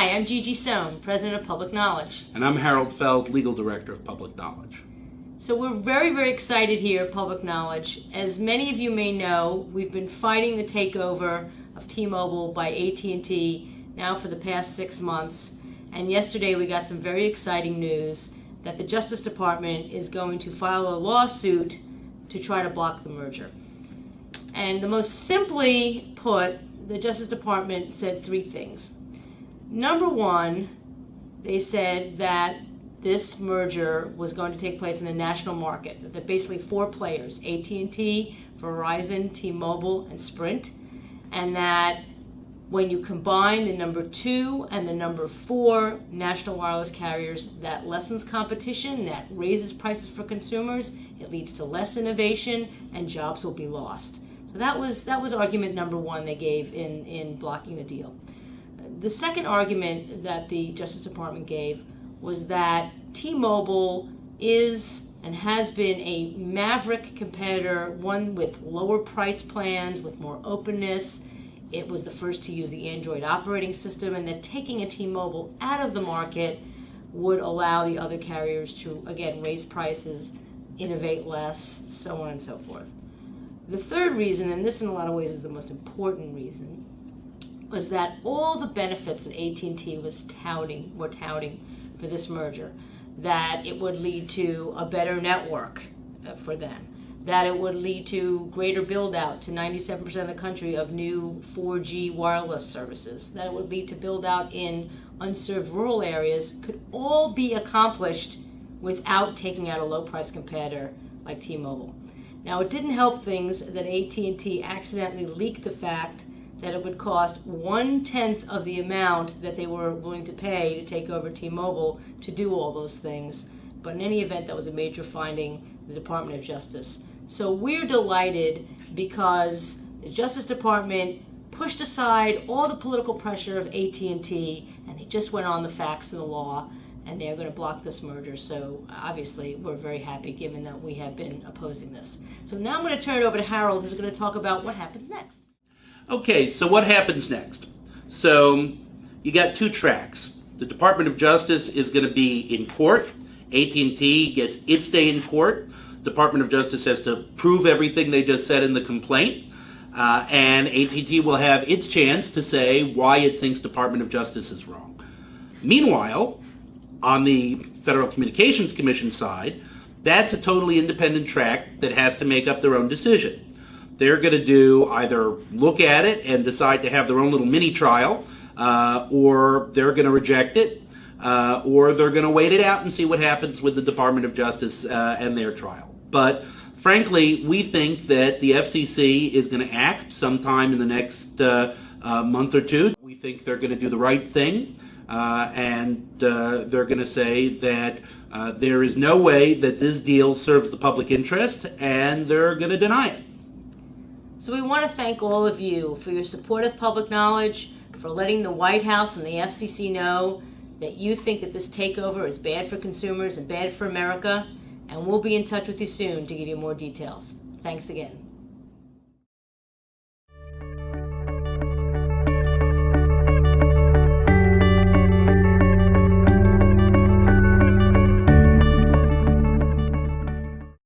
Gigi Sohn, President of Public Knowledge. And I'm Harold Feld, Legal Director of Public Knowledge. So we're very, very excited here at Public Knowledge. As many of you may know, we've been fighting the takeover of T-Mobile by AT&T now for the past six months. And yesterday we got some very exciting news that the Justice Department is going to file a lawsuit to try to block the merger. And the most simply put, the Justice Department said three things. Number one, they said that this merger was going to take place in the national market. That basically four players: AT&T, Verizon, T-Mobile, and Sprint, and that when you combine the number two and the number four national wireless carriers, that lessens competition, that raises prices for consumers, it leads to less innovation, and jobs will be lost. So that was that was argument number one they gave in in blocking the deal. The second argument that the Justice Department gave was that T-Mobile is and has been a maverick competitor, one with lower price plans, with more openness. It was the first to use the Android operating system, and that taking a T-Mobile out of the market would allow the other carriers to, again, raise prices, innovate less, so on and so forth. The third reason, and this in a lot of ways is the most important reason, was that all the benefits that AT&T was touting, were touting for this merger, that it would lead to a better network uh, for them, that it would lead to greater build out to 97% of the country of new 4G wireless services, that it would lead to build out in unserved rural areas, could all be accomplished without taking out a low price competitor like T-Mobile. Now it didn't help things that AT&T accidentally leaked the fact that it would cost one tenth of the amount that they were willing to pay to take over T-Mobile to do all those things. But in any event, that was a major finding the Department of Justice. So we're delighted because the Justice Department pushed aside all the political pressure of AT&T and they just went on the facts and the law and they're going to block this merger. So obviously, we're very happy given that we have been opposing this. So now I'm going to turn it over to Harold, who's going to talk about what happens next. Okay, so what happens next? So you got two tracks. The Department of Justice is going to be in court. AT&T gets its day in court. Department of Justice has to prove everything they just said in the complaint. Uh, and AT&T will have its chance to say why it thinks Department of Justice is wrong. Meanwhile, on the Federal Communications Commission side, that's a totally independent track that has to make up their own decision they're going to do either look at it and decide to have their own little mini trial, uh, or they're going to reject it, uh, or they're going to wait it out and see what happens with the Department of Justice uh, and their trial. But frankly, we think that the FCC is going to act sometime in the next uh, uh, month or two. We think they're going to do the right thing. Uh, and uh, they're going to say that uh, there is no way that this deal serves the public interest, and they're going to deny it. So we want to thank all of you for your support of public knowledge, for letting the White House and the FCC know that you think that this takeover is bad for consumers and bad for America. And we'll be in touch with you soon to give you more details. Thanks again.